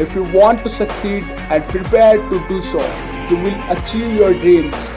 If you want to succeed and prepare to do so, you will achieve your dreams.